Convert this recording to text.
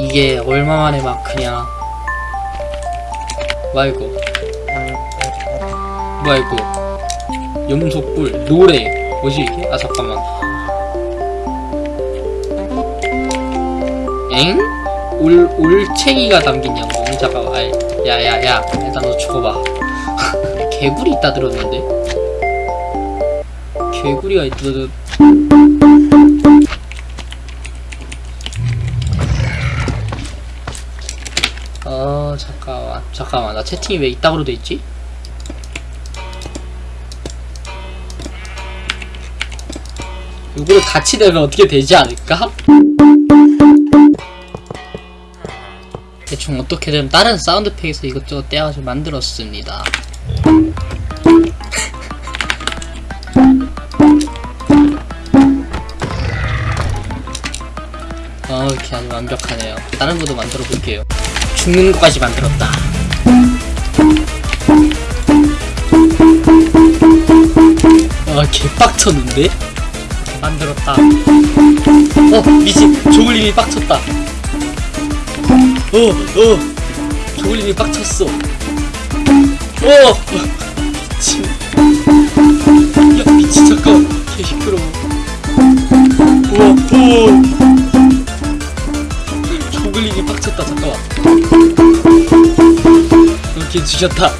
이게 얼마만에 마크냐 뭐야 이거? 뭐야 이거? 염소뿔 노래. 뭐지 이게? 아 잠깐만. 엥? 올, 올챙이가 담긴 양봉 잠깐만 아이 야야야. 일단 너 죽어봐. 개구리 있다 들었는데? 개구리가 있다 들었 어 잠깐만 잠깐만 나 채팅이 왜 이따구로 돼있지? 이거를 같이 되면 어떻게 되지 않을까? 대충 어떻게든 다른 사운드 팩에서 이것저것 떼어가지고 만들었습니다 어 이렇게 아주 완벽하네요. 다른 것도 만들어 볼게요. 죽는 것까지 만들었다. 와 개빡쳤는데? 만들었다. 어 미친. 조글님이 빡쳤다. 어어. 조글님이 빡쳤어. 어. 미친. 야 미친. 잠깐 개 시끄러워 빡쳤다 잠깐만. 이렇게 주셨다